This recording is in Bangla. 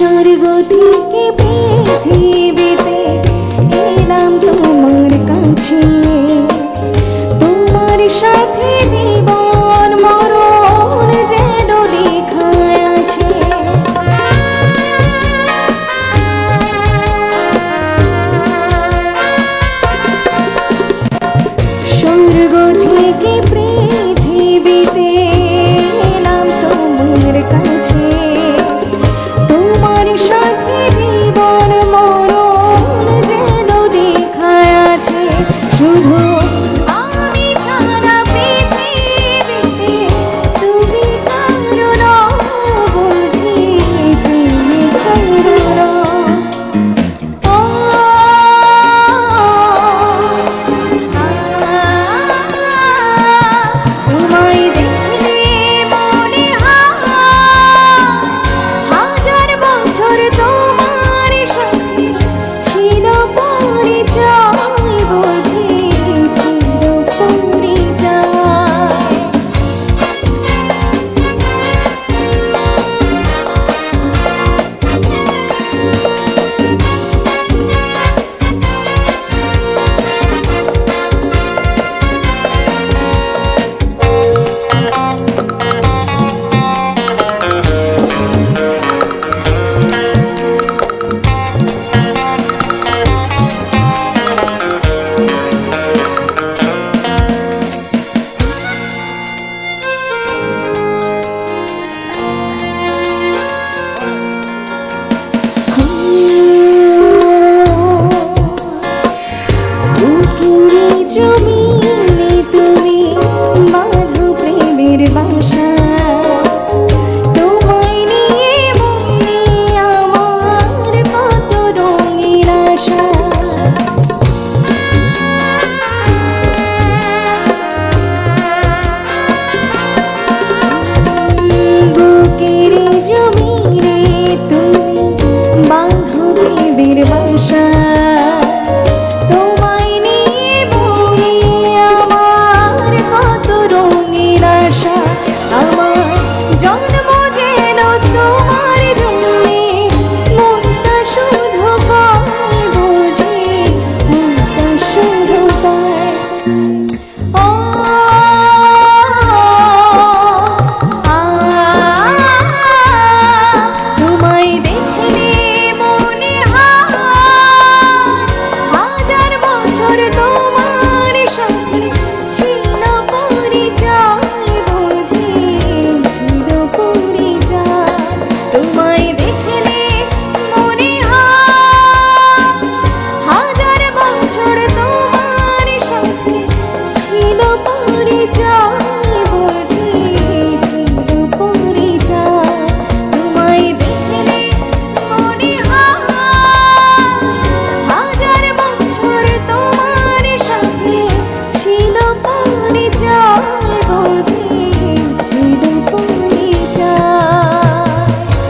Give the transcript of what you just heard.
স্বর্গ থেকে পেয়ে